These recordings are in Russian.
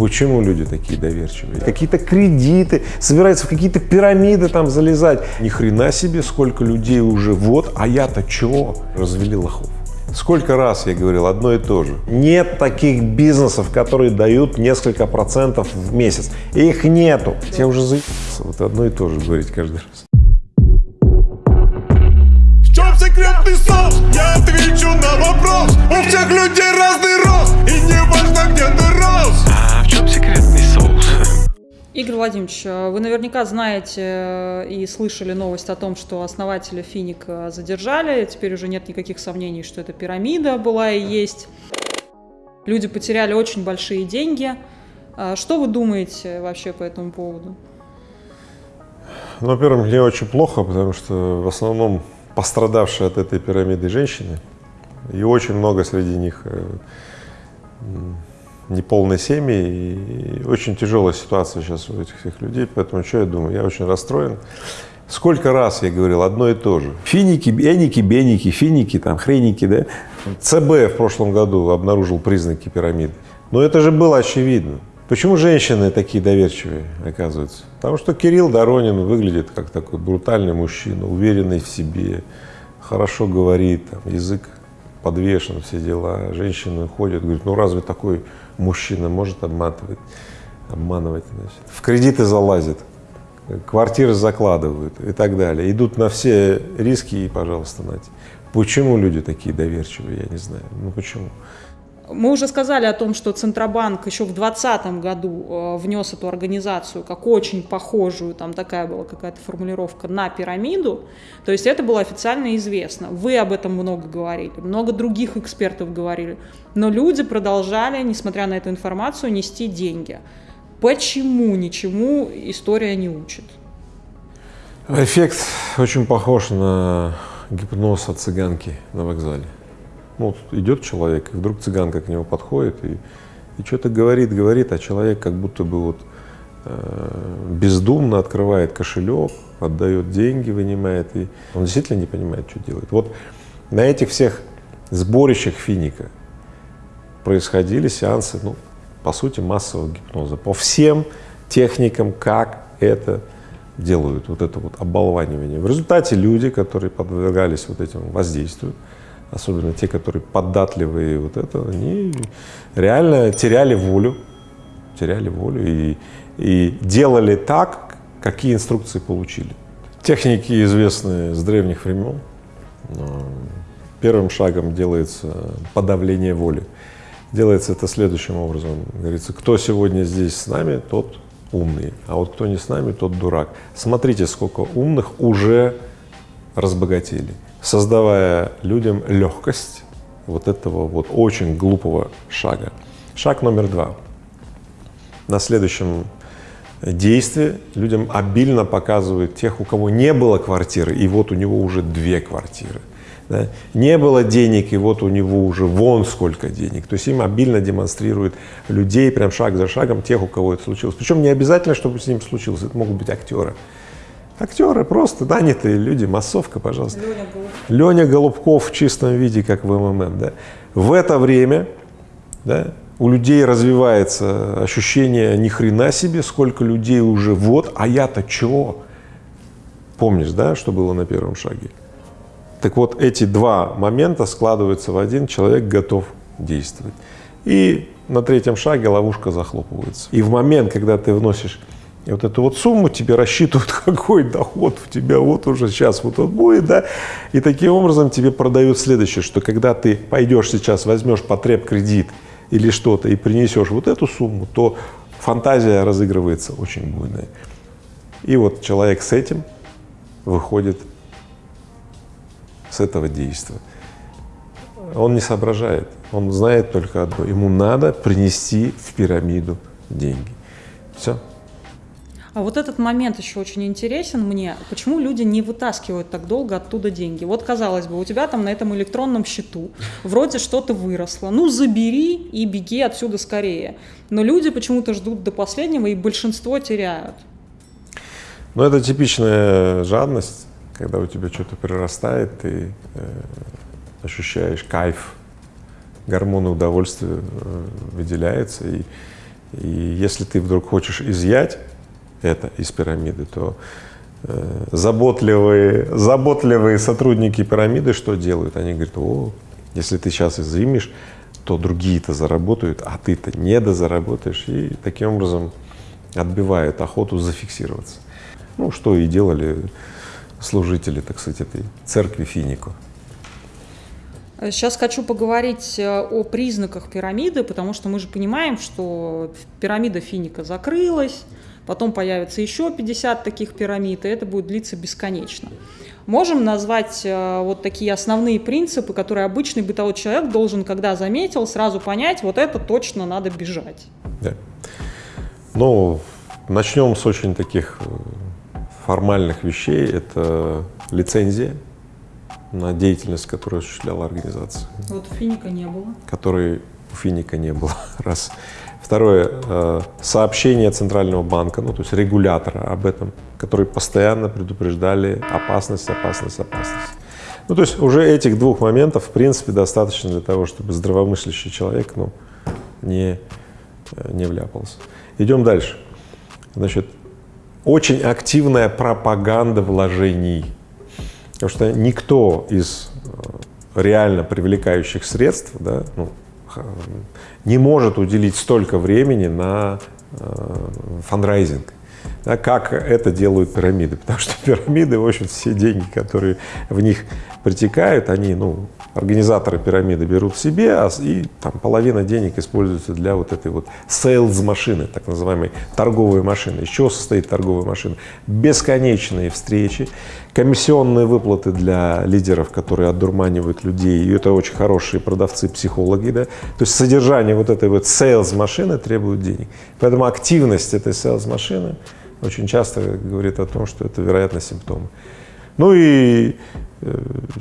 Почему люди такие доверчивые? Какие-то кредиты, собираются в какие-то пирамиды там залезать. Ни хрена себе, сколько людей уже вот, а я-то чего? Развели лохов. Сколько раз я говорил одно и то же. Нет таких бизнесов, которые дают несколько процентов в месяц. Их нету. Я уже заебался вот одно и то же говорить каждый раз. В чем секретный соус? Я отвечу на вопрос У всех людей разный рост И не важно, где ты рос Владимирович, вы наверняка знаете и слышали новость о том, что основателя Финик задержали. Теперь уже нет никаких сомнений, что это пирамида была и есть. Люди потеряли очень большие деньги. А Что вы думаете вообще по этому поводу? Ну, во-первых, мне очень плохо, потому что в основном пострадавшие от этой пирамиды женщины, и очень много среди них неполной семьи, и очень тяжелая ситуация сейчас у этих всех людей, поэтому что я думаю, я очень расстроен. Сколько раз я говорил одно и то же. Финики, эники, беники, финики, там, хреники, да. ЦБ в прошлом году обнаружил признаки пирамиды. Но это же было очевидно. Почему женщины такие доверчивые, оказывается? Потому что Кирилл Доронин выглядит как такой брутальный мужчина, уверенный в себе, хорошо говорит, там, язык подвешен, все дела. Женщины ходят, говорят, ну разве такой мужчина может обматывать, обманывать, значит. В кредиты залазит, квартиры закладывают и так далее. Идут на все риски и, пожалуйста, нате. Почему люди такие доверчивые, я не знаю. Ну почему? Мы уже сказали о том, что Центробанк еще в 2020 году э, внес эту организацию как очень похожую, там такая была какая-то формулировка, на пирамиду. То есть это было официально известно. Вы об этом много говорили, много других экспертов говорили. Но люди продолжали, несмотря на эту информацию, нести деньги. Почему ничему история не учит? Эффект очень похож на гипноз от цыганки на вокзале. Ну, вот идет человек, и вдруг цыганка к нему подходит и, и что-то говорит, говорит, а человек как будто бы вот э, бездумно открывает кошелек, отдает деньги, вынимает, и он действительно не понимает, что делает. Вот на этих всех сборищах финика происходили сеансы, ну, по сути, массового гипноза по всем техникам, как это делают, вот это вот оболванивание. В результате люди, которые подвергались вот этим воздействию, особенно те, которые податливые вот это, они реально теряли волю, теряли волю и, и делали так, какие инструкции получили. Техники известны с древних времен. Первым шагом делается подавление воли. Делается это следующим образом. Говорится, кто сегодня здесь с нами, тот умный, а вот кто не с нами, тот дурак. Смотрите, сколько умных уже разбогатели, создавая людям легкость вот этого вот очень глупого шага. Шаг номер два. На следующем действии людям обильно показывают тех, у кого не было квартиры, и вот у него уже две квартиры. Да? Не было денег, и вот у него уже вон сколько денег. То есть им обильно демонстрируют людей прям шаг за шагом тех, у кого это случилось. Причем не обязательно, чтобы с ним случилось, это могут быть актеры. Актеры просто нанятые люди, массовка, пожалуйста. Леня Голубков. Леня Голубков в чистом виде, как в МММ. Да? В это время да, у людей развивается ощущение ни хрена себе, сколько людей уже вот, а я-то чего? Помнишь, да, что было на первом шаге? Так вот, эти два момента складываются в один, человек готов действовать. И на третьем шаге ловушка захлопывается. И в момент, когда ты вносишь вот эту вот сумму, тебе рассчитывают, какой доход у тебя вот уже сейчас вот он будет, да, и таким образом тебе продают следующее, что когда ты пойдешь сейчас, возьмешь потреб кредит или что-то и принесешь вот эту сумму, то фантазия разыгрывается очень буйная. И вот человек с этим выходит с этого действия. Он не соображает, он знает только одно, ему надо принести в пирамиду деньги. Все. А вот этот момент еще очень интересен мне. Почему люди не вытаскивают так долго оттуда деньги? Вот, казалось бы, у тебя там на этом электронном счету вроде что-то выросло. Ну, забери и беги отсюда скорее. Но люди почему-то ждут до последнего, и большинство теряют. Но это типичная жадность, когда у тебя что-то прирастает, ты э, ощущаешь кайф, гормоны удовольствия э, выделяются, и, И если ты вдруг хочешь изъять это из пирамиды, то э, заботливые, заботливые сотрудники пирамиды что делают? Они говорят, о, если ты сейчас изымешь, то другие-то заработают, а ты-то не дозаработаешь. И таким образом отбивают охоту зафиксироваться. Ну, что и делали служители, так сказать, этой церкви Финику. Сейчас хочу поговорить э, о признаках пирамиды, потому что мы же понимаем, что пирамида Финика закрылась, потом появится еще 50 таких пирамид, и это будет длиться бесконечно. Можем назвать э, вот такие основные принципы, которые обычный бытовой человек должен, когда заметил, сразу понять, вот это точно надо бежать. Да. Ну, начнем с очень таких э, формальных вещей. Это лицензия на деятельность, которую осуществляла организация. Вот Финика не было. Которой у Финика не было. Раз. Второе, э, сообщение Центрального банка, ну то есть регулятора об этом, которые постоянно предупреждали опасность, опасность, опасность. Ну то есть уже этих двух моментов в принципе достаточно для того, чтобы здравомыслящий человек ну, не, э, не вляпался. Идем дальше. Значит, очень активная пропаганда вложений. Потому что никто из э, реально привлекающих средств да, ну, не может уделить столько времени на э, фандрайзинг, да, как это делают пирамиды. Потому что пирамиды, в общем, все деньги, которые в них притекают, они, ну, организаторы пирамиды берут себе, а, и там половина денег используется для вот этой вот sales машины, так называемой торговой машины. Из чего состоит торговая машина? Бесконечные встречи, комиссионные выплаты для лидеров, которые отдурманивают людей, и это очень хорошие продавцы, психологи, да. То есть содержание вот этой вот sales машины требует денег. Поэтому активность этой sales машины очень часто говорит о том, что это, вероятно, симптомы. Ну и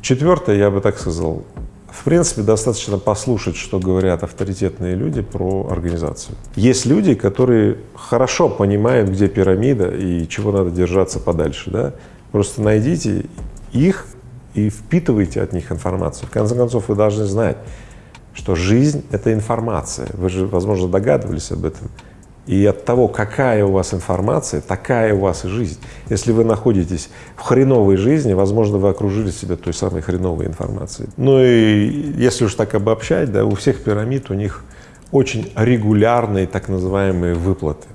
четвертое, я бы так сказал, в принципе, достаточно послушать, что говорят авторитетные люди про организацию. Есть люди, которые хорошо понимают, где пирамида и чего надо держаться подальше. Да? Просто найдите их и впитывайте от них информацию. В конце концов, вы должны знать, что жизнь — это информация. Вы же, возможно, догадывались об этом. И от того, какая у вас информация, такая у вас и жизнь. Если вы находитесь в хреновой жизни, возможно, вы окружили себя той самой хреновой информацией. Ну и если уж так обобщать, да, у всех пирамид у них очень регулярные так называемые выплаты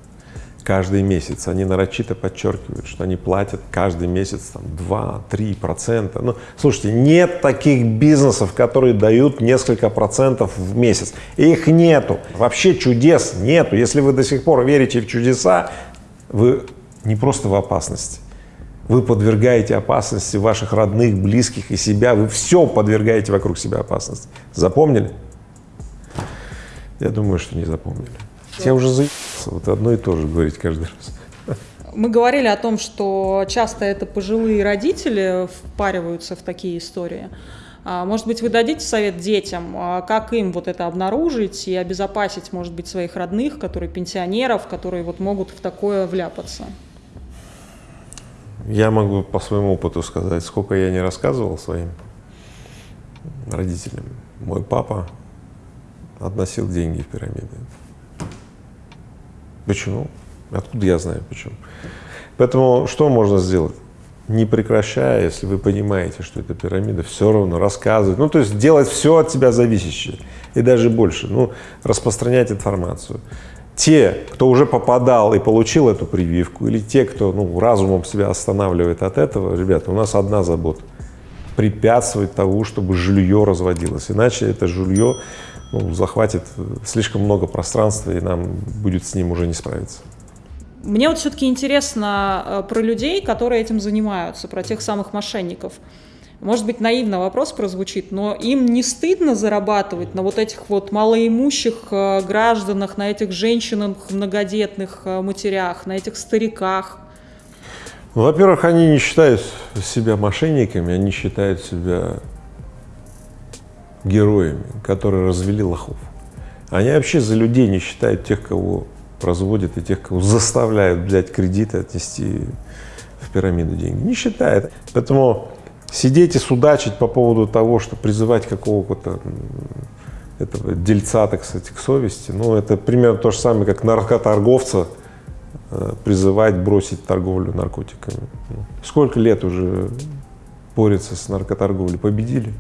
каждый месяц. Они нарочито подчеркивают, что они платят каждый месяц там 2-3 процента. Ну, слушайте, нет таких бизнесов, которые дают несколько процентов в месяц. Их нету. Вообще чудес нету. Если вы до сих пор верите в чудеса, вы не просто в опасности. Вы подвергаете опасности ваших родных, близких и себя. Вы все подвергаете вокруг себя опасности. Запомнили? Я думаю, что не запомнили. Я уже заебался вот одно и то же говорить каждый раз. Мы говорили о том, что часто это пожилые родители впариваются в такие истории. А, может быть, вы дадите совет детям, а, как им вот это обнаружить и обезопасить, может быть, своих родных, которые пенсионеров, которые вот могут в такое вляпаться? Я могу по своему опыту сказать, сколько я не рассказывал своим родителям. Мой папа относил деньги в пирамиды. Почему? Откуда я знаю почему? Поэтому что можно сделать? Не прекращая, если вы понимаете, что это пирамида, все равно рассказывать, ну то есть делать все от тебя зависящее и даже больше, ну распространять информацию. Те, кто уже попадал и получил эту прививку, или те, кто ну, разумом себя останавливает от этого, ребята, у нас одна забота – препятствовать тому, чтобы жилье разводилось, иначе это жилье ну, захватит слишком много пространства, и нам будет с ним уже не справиться. Мне вот все-таки интересно э, про людей, которые этим занимаются, про тех самых мошенников. Может быть, наивно вопрос прозвучит, но им не стыдно зарабатывать на вот этих вот малоимущих э, гражданах, на этих женщинах, многодетных э, матерях, на этих стариках? Ну, во-первых, они не считают себя мошенниками, они считают себя героями, которые развели лохов. Они вообще за людей не считают тех, кого разводят, и тех, кого заставляют взять кредиты, отнести в пирамиду деньги. Не считает. Поэтому сидеть и судачить по поводу того, что призывать какого-то этого дельца, так сказать, к совести. Ну, это примерно то же самое, как наркоторговца э, призывать бросить торговлю наркотиками. Сколько лет уже борется с наркоторговлей? Победили.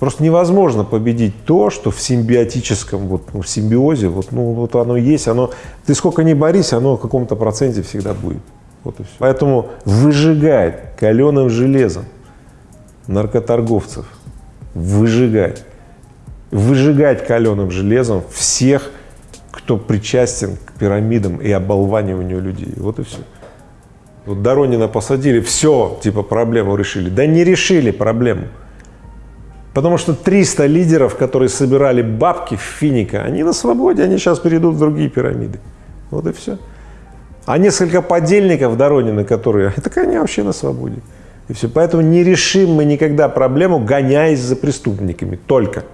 Просто невозможно победить то, что в симбиотическом, вот, в симбиозе, вот, ну, вот оно есть, оно, ты сколько ни борись, оно в каком-то проценте всегда будет. Вот и все. Поэтому выжигать каленым железом наркоторговцев, выжигать, выжигать каленым железом всех, кто причастен к пирамидам и оболваниванию людей. Вот и все. Вот Доронина посадили, все, типа проблему решили. Да не решили проблему. Потому что 300 лидеров, которые собирали бабки в Финика, они на свободе, они сейчас перейдут в другие пирамиды. Вот и все. А несколько подельников Доронина, которые, так они вообще на свободе. И все. Поэтому не решим мы никогда проблему, гоняясь за преступниками, только.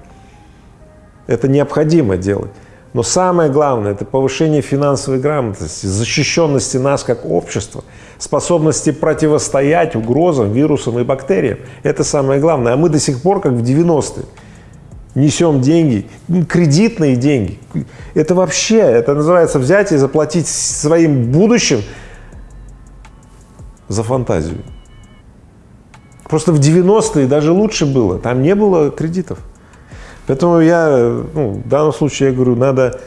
Это необходимо делать. Но самое главное – это повышение финансовой грамотности, защищенности нас как общества, способности противостоять угрозам, вирусам и бактериям. Это самое главное. А мы до сих пор, как в 90-е, несем деньги, кредитные деньги. Это вообще, это называется взять и заплатить своим будущим за фантазию. Просто в 90-е даже лучше было, там не было кредитов. Поэтому я, ну, в данном случае я говорю, надо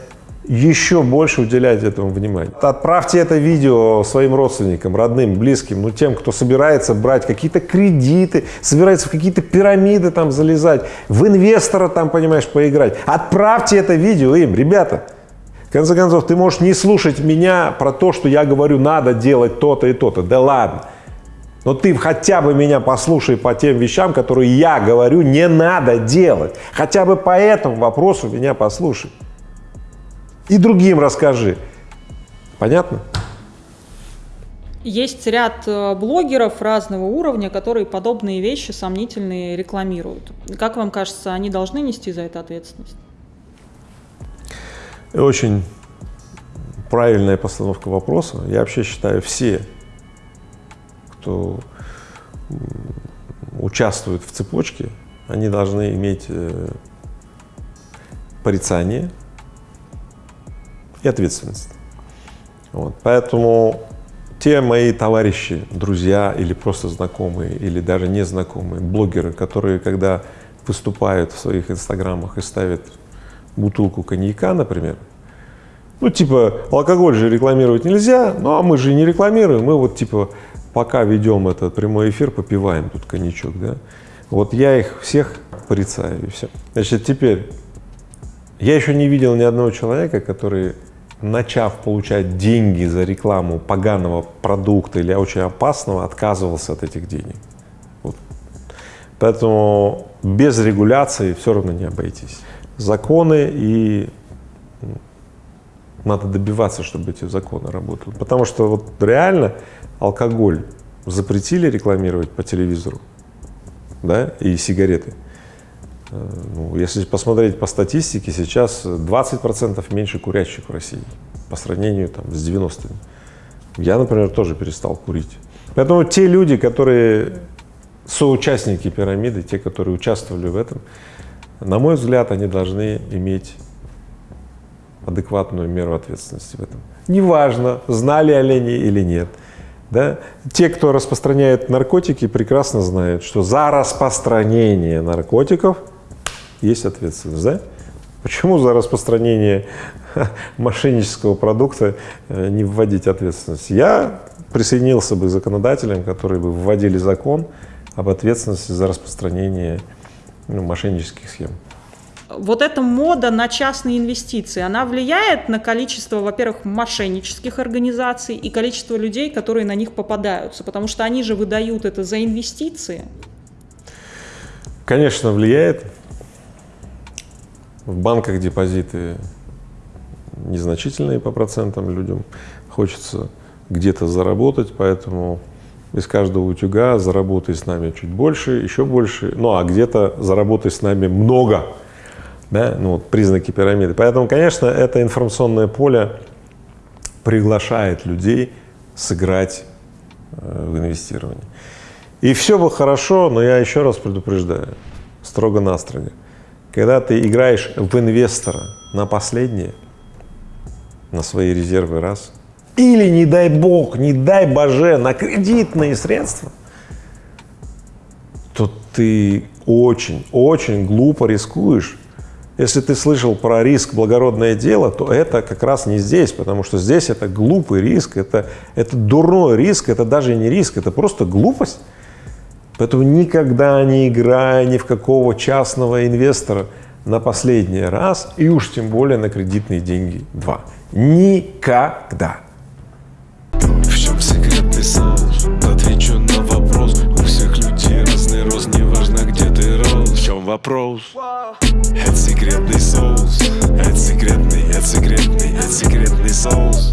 еще больше уделять этому внимания. Отправьте это видео своим родственникам, родным, близким, ну, тем, кто собирается брать какие-то кредиты, собирается в какие-то пирамиды там залезать, в инвестора там, понимаешь, поиграть. Отправьте это видео им, ребята. В конце концов, ты можешь не слушать меня про то, что я говорю, надо делать то-то и то-то. Да ладно. Но ты хотя бы меня послушай по тем вещам, которые я говорю, не надо делать. Хотя бы по этому вопросу меня послушай. И другим расскажи. Понятно? Есть ряд э, блогеров разного уровня, которые подобные вещи сомнительные рекламируют. Как вам кажется, они должны нести за это ответственность? Очень правильная постановка вопроса. Я вообще считаю, все кто участвует в цепочке, они должны иметь э, порицание и ответственность. Вот. Поэтому те мои товарищи, друзья или просто знакомые, или даже незнакомые, блогеры, которые, когда выступают в своих инстаграмах и ставят бутылку коньяка, например, ну, типа, алкоголь же рекламировать нельзя, ну, а мы же не рекламируем, мы вот, типа, пока ведем этот прямой эфир, попиваем тут коньячок, да. Вот я их всех порицаю, и все. Значит, теперь, я еще не видел ни одного человека, который, начав получать деньги за рекламу поганого продукта или очень опасного, отказывался от этих денег. Вот. Поэтому без регуляции все равно не обойтись. Законы и надо добиваться, чтобы эти законы работали. Потому что вот реально алкоголь запретили рекламировать по телевизору, да, и сигареты. Э, ну, если посмотреть по статистике, сейчас 20% меньше курящих в России по сравнению там, с 90-ми. Я, например, тоже перестал курить. Поэтому те люди, которые соучастники пирамиды, те, которые участвовали в этом, на мой взгляд, они должны иметь адекватную меру ответственности в этом. Неважно, знали олени или нет. Да? Те, кто распространяет наркотики, прекрасно знают, что за распространение наркотиков есть ответственность. Да? Почему за распространение мошеннического продукта э, не вводить ответственность? Я присоединился бы к законодателям, которые бы вводили закон об ответственности за распространение ну, мошеннических схем вот эта мода на частные инвестиции, она влияет на количество, во-первых, мошеннических организаций и количество людей, которые на них попадаются, потому что они же выдают это за инвестиции. Конечно, влияет. В банках депозиты незначительные по процентам людям. Хочется где-то заработать, поэтому из каждого утюга заработай с нами чуть больше, еще больше, ну а где-то заработай с нами много, да, ну, вот признаки пирамиды. Поэтому, конечно, это информационное поле приглашает людей сыграть э, в инвестирование. И все бы хорошо, но я еще раз предупреждаю, строго-настрого, Когда ты играешь в инвестора на последнее, на свои резервы раз, или, не дай бог, не дай боже, на кредитные средства, то ты очень, очень глупо рискуешь. Если ты слышал про риск благородное дело, то это как раз не здесь, потому что здесь это глупый риск, это, это дурной риск, это даже не риск, это просто глупость. Поэтому никогда не играя ни в какого частного инвестора на последний раз, и уж тем более на кредитные деньги два. Никогда. В чем секретный соус? Отвечу на вопрос У всех людей разный рост Неважно где ты рос В чем вопрос? Это секретный соус Это секретный, это секретный, это секретный соус